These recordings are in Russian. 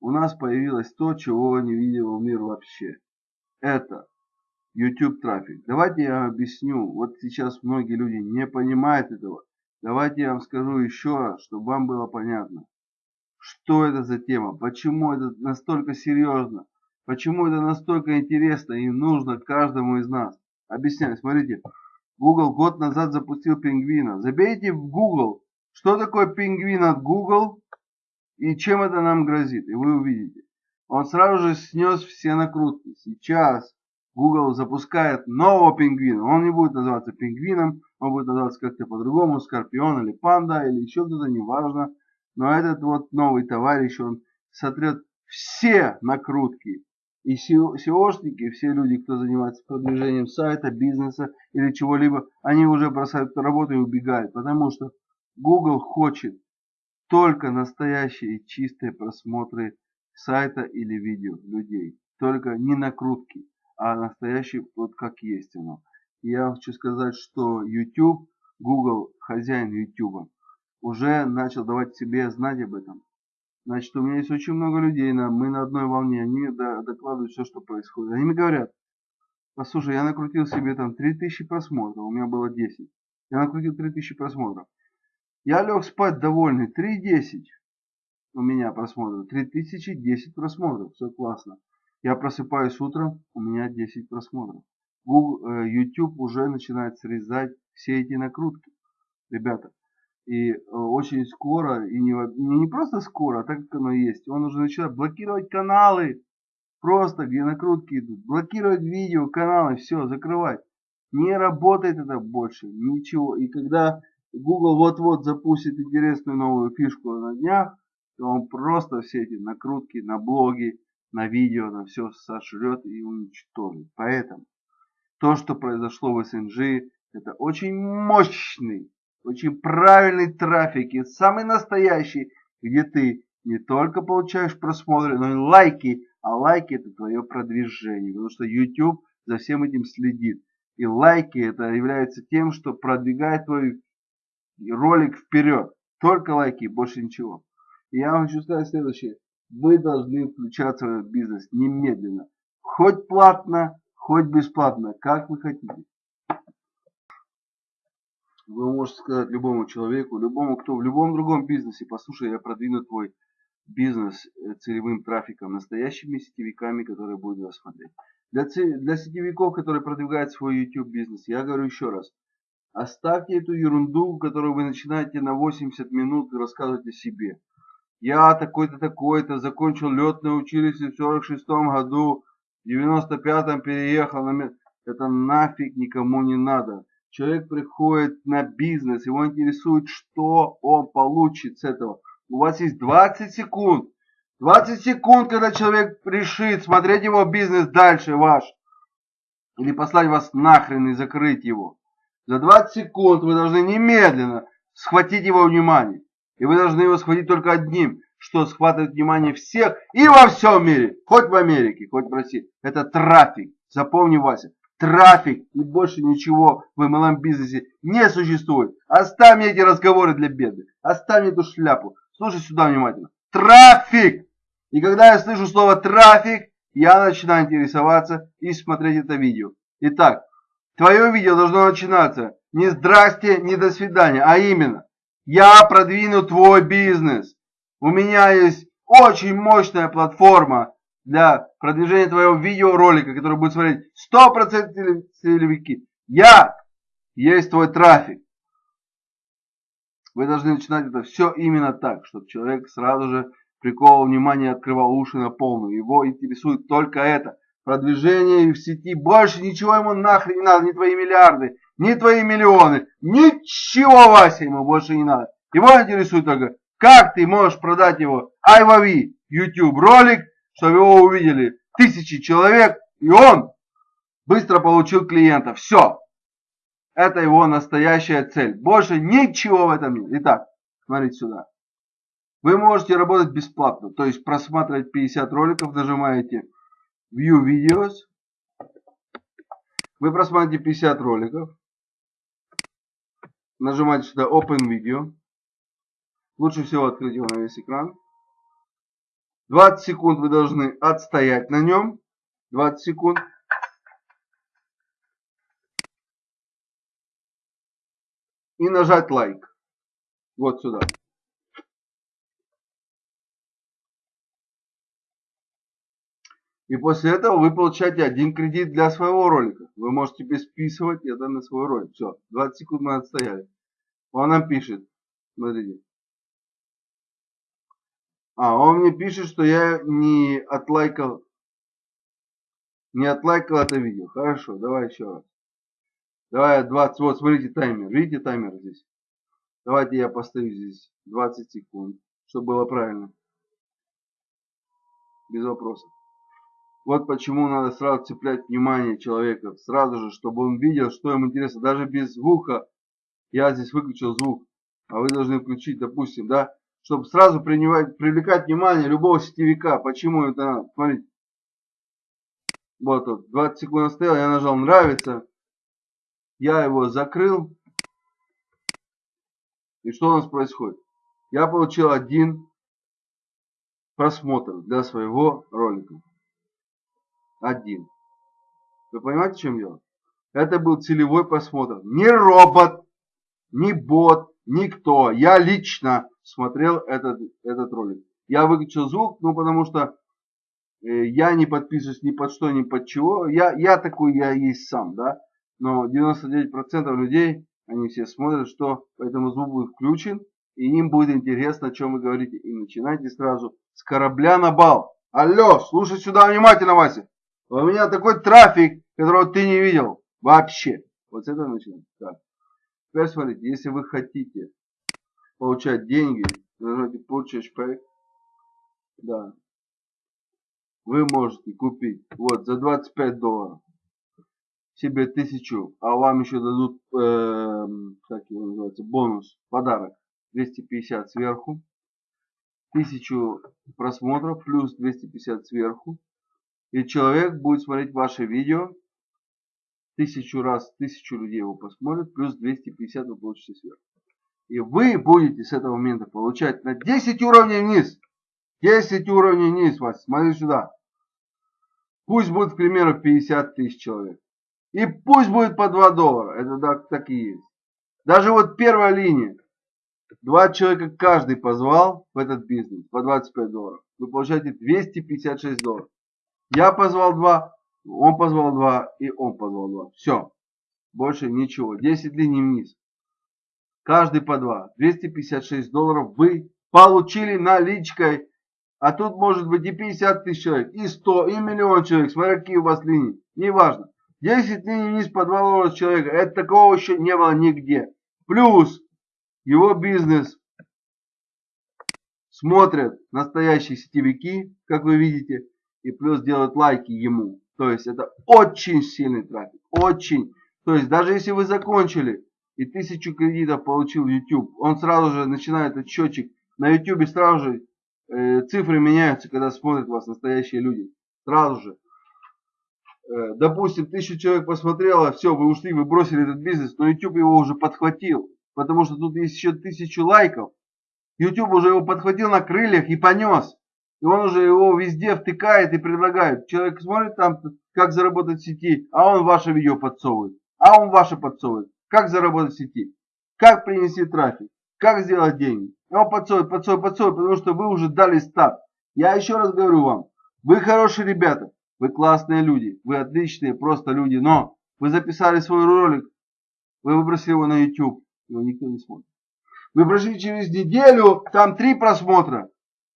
у нас появилось то, чего не видел мир вообще. Это YouTube трафик. Давайте я объясню. Вот сейчас многие люди не понимают этого. Давайте я вам скажу еще раз, чтобы вам было понятно. Что это за тема? Почему это настолько серьезно? Почему это настолько интересно и нужно каждому из нас? Объясняю. Смотрите. Google год назад запустил пингвина. Забейте в Google, что такое пингвин от Google и чем это нам грозит. И вы увидите. Он сразу же снес все накрутки. Сейчас Google запускает нового пингвина. Он не будет называться пингвином, он будет называться как-то по-другому, скорпион или панда, или еще кто-то, неважно. Но этот вот новый товарищ, он сотрет все накрутки. И SEOшники, все люди, кто занимается продвижением сайта, бизнеса или чего-либо, они уже бросают работу и убегают. Потому что Google хочет только настоящие чистые просмотры сайта или видео людей. Только не накрутки а настоящий вот как есть оно. Я хочу сказать, что YouTube, Google, хозяин YouTube, уже начал давать себе знать об этом. Значит, у меня есть очень много людей, мы на одной волне, они докладывают все, что происходит. Они мне говорят, послушай, я накрутил себе там 3000 просмотров, у меня было 10. Я накрутил 3000 просмотров. Я лег спать довольный, 3.10 у меня просмотров, 3010 просмотров, все классно. Я просыпаюсь утром, у меня 10 просмотров. Google, э, YouTube уже начинает срезать все эти накрутки, ребята. И э, очень скоро, и не, не просто скоро, а так как оно есть, он уже начинает блокировать каналы, просто где накрутки идут, блокировать видео, каналы, все, закрывать. Не работает это больше, ничего. И когда Google вот-вот запустит интересную новую фишку на днях, то он просто все эти накрутки на блоги, на видео, на все сожрет и уничтожит. Поэтому то, что произошло в СНГ, это очень мощный, очень правильный трафик и самый настоящий, где ты не только получаешь просмотры, но и лайки, а лайки это твое продвижение, потому что YouTube за всем этим следит. И лайки это является тем, что продвигает твой ролик вперед. Только лайки, больше ничего. И я вам хочу сказать следующее. Вы должны включаться в этот бизнес немедленно. Хоть платно, хоть бесплатно, как вы хотите. Вы можете сказать любому человеку, любому, кто в любом другом бизнесе, послушай, я продвину твой бизнес э, целевым трафиком, настоящими сетевиками, которые будут вас смотреть. Для, для сетевиков, которые продвигают свой YouTube бизнес, я говорю еще раз, оставьте эту ерунду, которую вы начинаете на 80 минут рассказывать о себе. Я такой-то, такой-то, закончил летное училище в 46 году, в 95-м переехал на... Это нафиг никому не надо. Человек приходит на бизнес, его интересует, что он получит с этого. У вас есть 20 секунд. 20 секунд, когда человек решит смотреть его бизнес дальше ваш. Или послать вас нахрен и закрыть его. За 20 секунд вы должны немедленно схватить его внимание. И вы должны его схватить только одним, что схватывает внимание всех и во всем мире. Хоть в Америке, хоть в России. Это трафик. Запомни, Вася. Трафик и больше ничего в MLM бизнесе не существует. Оставь мне эти разговоры для беды. Оставь мне эту шляпу. Слушай сюда внимательно. Трафик! И когда я слышу слово трафик, я начинаю интересоваться и смотреть это видео. Итак, твое видео должно начинаться не здрасте, не до свидания, а именно я продвину твой бизнес. У меня есть очень мощная платформа для продвижения твоего видеоролика, который будет смотреть 100% целевики. Я есть твой трафик. Вы должны начинать это все именно так, чтобы человек сразу же приковал внимание, открывал уши на полную. Его интересует только это. Продвижение в сети. Больше ничего ему нахрен не надо. Ни твои миллиарды, ни твои миллионы. Ничего, Вася, ему больше не надо. Его интересует только, как ты можешь продать его iWavi YouTube ролик, чтобы его увидели тысячи человек, и он быстро получил клиента. Все. Это его настоящая цель. Больше ничего в этом нет. Итак, смотрите сюда. Вы можете работать бесплатно, то есть просматривать 50 роликов, нажимаете View Videos. Вы просматриваете 50 роликов. Нажимаете сюда Open Video. Лучше всего открыть его на весь экран. 20 секунд вы должны отстоять на нем. 20 секунд. И нажать лайк. Вот сюда. И после этого вы получаете один кредит для своего ролика. Вы можете бесписывать это на свой ролик. Все, 20 секунд мы отстояли. Он нам пишет. Смотрите. А, он мне пишет, что я не отлайкал, не отлайкал это видео. Хорошо, давай еще раз. Давай 20, вот смотрите таймер. Видите таймер здесь? Давайте я поставлю здесь 20 секунд, чтобы было правильно. Без вопросов. Вот почему надо сразу цеплять внимание человека, сразу же, чтобы он видел, что ему интересно. Даже без звука, я здесь выключил звук, а вы должны включить, допустим, да, чтобы сразу принимать, привлекать внимание любого сетевика. Почему это надо? Смотрите. Вот тут, 20 секунд стоял, я нажал нравится, я его закрыл. И что у нас происходит? Я получил один просмотр для своего ролика один. Вы понимаете, в чем дело? Это был целевой просмотр. Не робот, не бот, никто. Я лично смотрел этот, этот ролик. Я выключил звук, ну потому что э, я не подписываюсь ни под что, ни под чего. Я, я такой, я есть сам, да. Но 99% людей, они все смотрят, что поэтому звук будет включен. И им будет интересно, о чем вы говорите. И начинайте сразу с корабля на бал. Алло, слушай сюда внимательно, Вася. У меня такой трафик, которого ты не видел вообще. Вот с этого начинаем. Так. Теперь смотрите, если вы хотите получать деньги, нажмите Purchase Pay. Да. Вы можете купить вот за 25 долларов себе тысячу, а вам еще дадут, э, как его называется, бонус, подарок 250 сверху, тысячу просмотров плюс 250 сверху, и человек будет смотреть ваше видео тысячу раз, тысячу людей его посмотрят, плюс 250 вы получите сверху. И вы будете с этого момента получать на 10 уровней вниз. 10 уровней вниз, вас. Смотри сюда. Пусть будет, к примеру, 50 тысяч человек. И пусть будет по 2 доллара. Это так, так и есть. Даже вот первая линия. Два человека каждый позвал в этот бизнес по 25 долларов. Вы получаете 256 долларов. Я позвал два, он позвал два и он позвал два. Все. Больше ничего. 10 линий вниз. Каждый по два. 256 долларов вы получили наличкой. А тут может быть и 50 тысяч человек, и 100, и миллион человек. Смотря какие у вас линии. Неважно. 10 линий вниз по 2 доллара человека. Это такого еще не было нигде. Плюс его бизнес смотрят настоящие сетевики, как вы видите и плюс делают лайки ему. То есть это очень сильный трафик. Очень. То есть даже если вы закончили и тысячу кредитов получил YouTube, он сразу же начинает этот счетчик. На YouTube сразу же э, цифры меняются, когда смотрят вас настоящие люди. Сразу же. Э, допустим, тысячу человек посмотрело, все, вы ушли, вы бросили этот бизнес, но YouTube его уже подхватил. Потому что тут есть еще тысячу лайков. YouTube уже его подхватил на крыльях и понес. И он уже его везде втыкает и предлагает. Человек смотрит там, как заработать в сети, а он ваше видео подсовывает. А он ваше подсовывает. Как заработать в сети. Как принести трафик. Как сделать деньги. И он подсовывает, подсовывает, подсовывает, потому что вы уже дали старт. Я еще раз говорю вам. Вы хорошие ребята. Вы классные люди. Вы отличные просто люди. Но вы записали свой ролик. Вы выбросили его на YouTube. Его никто не смотрит. Вы прошли через неделю, там три просмотра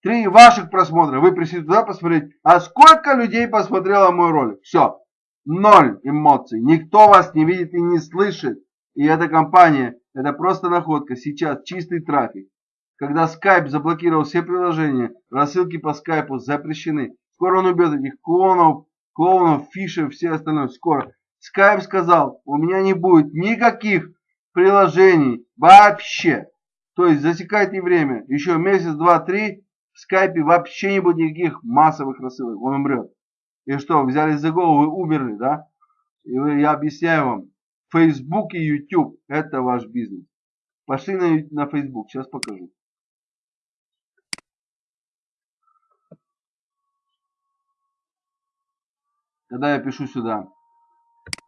три ваших просмотра, вы пришли туда посмотреть, а сколько людей посмотрело мой ролик? Все, ноль эмоций, никто вас не видит и не слышит. И эта компания, это просто находка, сейчас чистый трафик. Когда Skype заблокировал все приложения, рассылки по скайпу запрещены. Скоро он убьет этих клонов, клоунов, фишев, все остальное. Скоро. Skype сказал, у меня не будет никаких приложений вообще. То есть засекайте время. Еще месяц, два, три, в скайпе вообще не будет никаких массовых рассылок, он умрет. И что, взяли за голову и умерли, да? И я объясняю вам, Facebook и YouTube – это ваш бизнес. Пошли на, на Facebook, сейчас покажу. Когда я пишу сюда,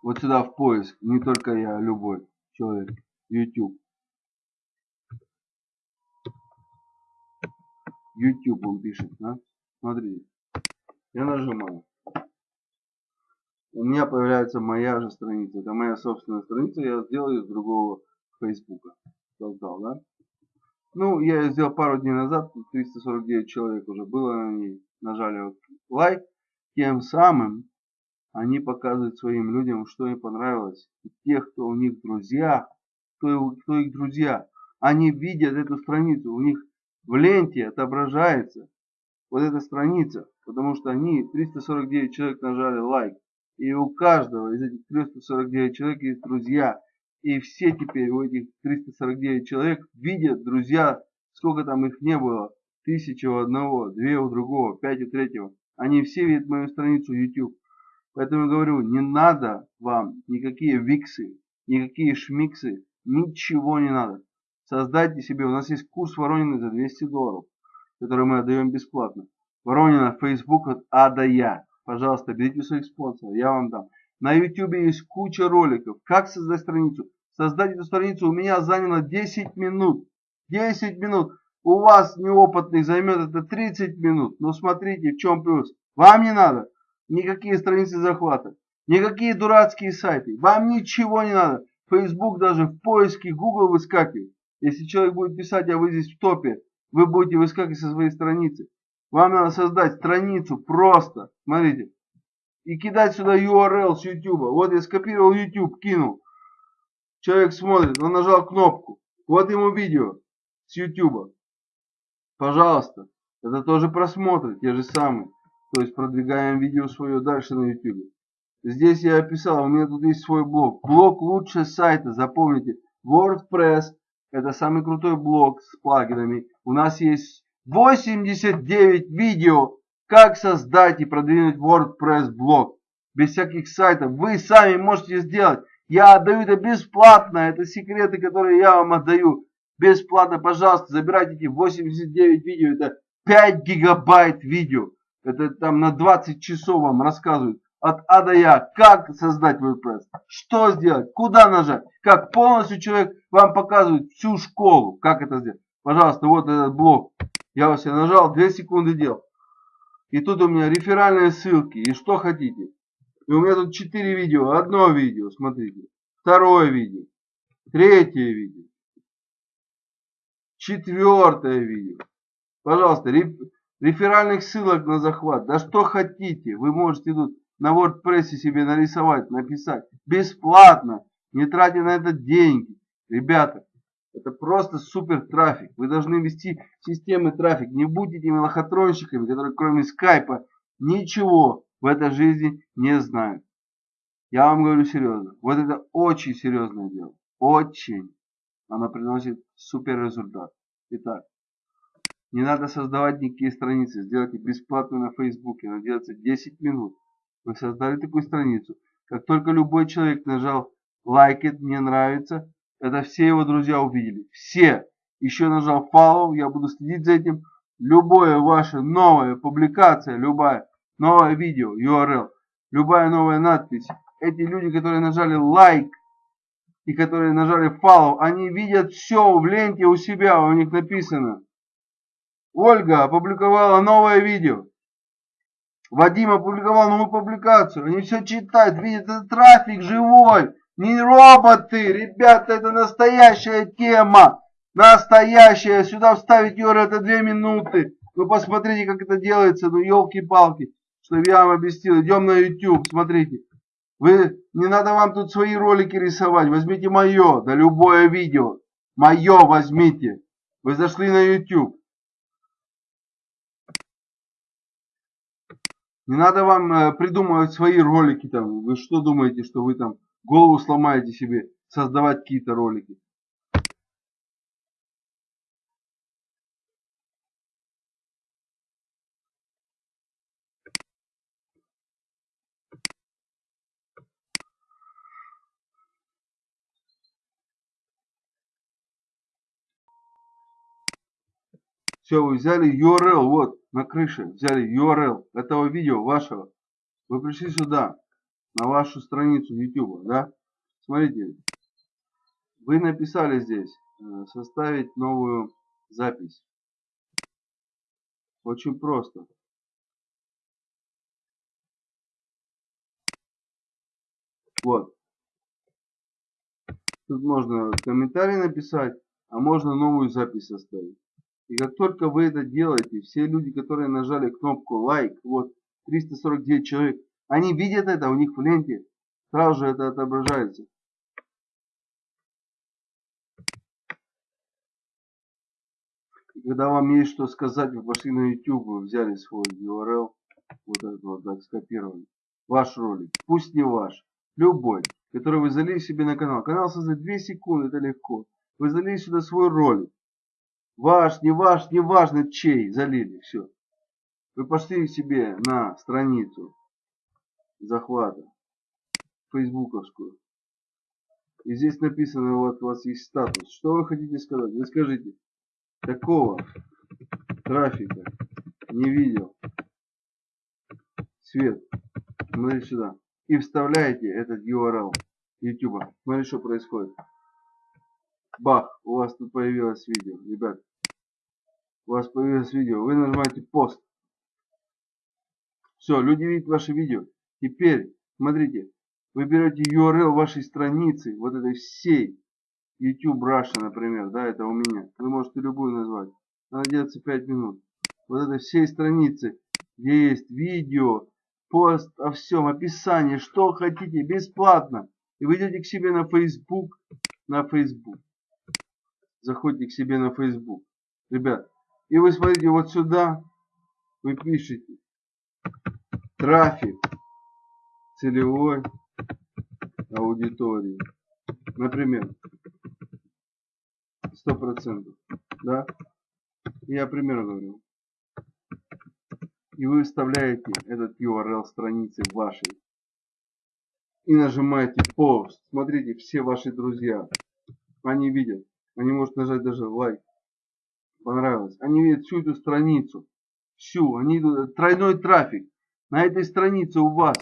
вот сюда в поиск, не только я, а любой человек, YouTube. YouTube он пишет, да? Смотрите. Я нажимаю. У меня появляется моя же страница. Это моя собственная страница. Я сделал ее с другого Фейсбука. Создал, да? Ну, я ее сделал пару дней назад. 349 человек уже было на ней. Нажали лайк. Тем самым они показывают своим людям, что им понравилось. И тех, кто у них друзья, кто, кто их друзья, они видят эту страницу. У них в ленте отображается вот эта страница, потому что они, 349 человек нажали лайк. И у каждого из этих 349 человек есть друзья. И все теперь у этих 349 человек видят друзья, сколько там их не было. Тысяча у одного, две у другого, пять у третьего. Они все видят мою страницу YouTube. Поэтому я говорю, не надо вам никакие виксы, никакие шмиксы, ничего не надо. Создайте себе, у нас есть курс Воронины за 200 долларов, который мы отдаем бесплатно. Воронина, Facebook от А до Я. Пожалуйста, берите своих спонсоров, я вам дам. На YouTube есть куча роликов, как создать страницу. Создать эту страницу у меня заняло 10 минут. 10 минут. У вас неопытных займет это 30 минут. Но смотрите, в чем плюс. Вам не надо никакие страницы захвата, никакие дурацкие сайты. Вам ничего не надо. Facebook даже в поиске Google выскакивает. Если человек будет писать, а вы здесь в топе, вы будете выскакивать со своей страницы. Вам надо создать страницу просто, смотрите, и кидать сюда URL с YouTube. Вот я скопировал YouTube, кинул. Человек смотрит, он нажал кнопку. Вот ему видео с YouTube. Пожалуйста, это тоже просмотры, те же самые. То есть продвигаем видео свое дальше на YouTube. Здесь я описал, у меня тут есть свой блог. Блог лучше сайта, запомните. WordPress это самый крутой блог с плагинами. У нас есть 89 видео, как создать и продвинуть WordPress блог. Без всяких сайтов. Вы сами можете сделать. Я отдаю это бесплатно. Это секреты, которые я вам отдаю. Бесплатно, пожалуйста, забирайте эти 89 видео. Это 5 гигабайт видео. Это там на 20 часов вам рассказывают. От А до Я. Как создать WordPress. Что сделать. Куда нажать. Как полностью человек вам показывает всю школу. Как это сделать. Пожалуйста, вот этот блок. Я вас нажал, 2 секунды делал. И тут у меня реферальные ссылки. И что хотите. И у меня тут 4 видео. Одно видео, смотрите. Второе видео. Третье видео. Четвертое видео. Пожалуйста, реферальных ссылок на захват. Да что хотите. Вы можете тут на WordPress себе нарисовать, написать. Бесплатно. Не тратя на это деньги. Ребята, это просто супер трафик. Вы должны вести системы трафик. Не будьте этими лохотронщиками, которые кроме скайпа ничего в этой жизни не знают. Я вам говорю серьезно. Вот это очень серьезное дело. Очень. Оно приносит супер результат. Итак, не надо создавать никакие страницы. Сделайте бесплатно на Фейсбуке. Она делается 10 минут. Вы создали такую страницу. Как только любой человек нажал лайкет, мне нравится, это все его друзья увидели. Все. Еще нажал follow, я буду следить за этим. Любое ваше новая публикация, любая новое видео, URL, любая новая надпись. Эти люди, которые нажали лайк и которые нажали follow, они видят все в ленте у себя, у них написано. Ольга опубликовала новое видео. Вадим опубликовал новую публикацию. Они все читают, видят, это трафик живой. Не роботы, ребята, это настоящая тема. Настоящая. Сюда вставить URL это две минуты. Вы посмотрите, как это делается. Ну, елки-палки. Что я вам объяснил. Идем на YouTube, смотрите. Вы, не надо вам тут свои ролики рисовать. Возьмите мое, да любое видео. Мое возьмите. Вы зашли на YouTube. Не надо вам э, придумывать свои ролики там. Вы что думаете, что вы там голову сломаете себе создавать какие-то ролики. Все, вы взяли URL, вот, на крыше, взяли URL этого видео вашего, Вы пришли сюда, на вашу страницу YouTube, да? Смотрите, вы написали здесь э, составить новую запись. Очень просто. Вот. Тут можно комментарий написать, а можно новую запись составить. И как только вы это делаете, все люди, которые нажали кнопку лайк, вот 349 человек, они видят это, у них в ленте сразу же это отображается. И когда вам есть что сказать, вы пошли на YouTube, вы взяли свой URL, вот этот вот, так скопировали, ваш ролик, пусть не ваш, любой, который вы залили себе на канал. Канал создать 2 секунды, это легко. Вы залили сюда свой ролик. Ваш, не ваш, не важно чей, залили, все. Вы пошли себе на страницу захвата, фейсбуковскую. И здесь написано, вот у вас есть статус. Что вы хотите сказать? Вы скажите, такого трафика не видел. Свет, смотри сюда. И вставляете этот URL YouTube. Смотри, что происходит. Бах, у вас тут появилось видео, ребят. У вас появилось видео. Вы нажимаете пост. Все, люди видят ваше видео. Теперь, смотрите, вы берете URL вашей страницы, вот этой всей, YouTube Russia, например, да, это у меня. Вы можете любую назвать. Она делается 5 минут. Вот этой всей страницы, где есть видео, пост о всем, описание, что хотите, бесплатно. И вы идете к себе на Facebook, на Facebook. Заходите к себе на Facebook. Ребят, и вы смотрите вот сюда, вы пишете трафик целевой аудитории. Например, 100%. Да? Я пример говорю. И вы вставляете этот URL страницы вашей. И нажимаете пост. Смотрите, все ваши друзья. Они видят. Они могут нажать даже лайк. Понравилось. Они видят всю эту страницу. Всю. Они идут. Тройной трафик. На этой странице у вас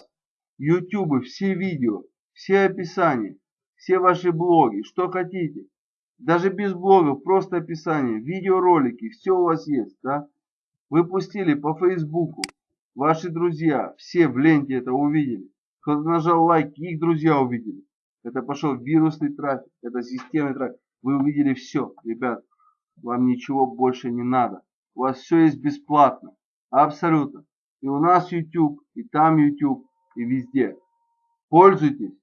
YouTube, все видео, все описания, все ваши блоги, что хотите. Даже без блогов, просто описание, видеоролики, все у вас есть, да? Вы пустили по Фейсбуку, ваши друзья, все в ленте это увидели. Кто-то нажал лайк, их друзья увидели. Это пошел вирусный трафик, это системный трафик. Вы увидели все, ребят. Вам ничего больше не надо. У вас все есть бесплатно. Абсолютно. И у нас YouTube, и там YouTube, и везде. Пользуйтесь.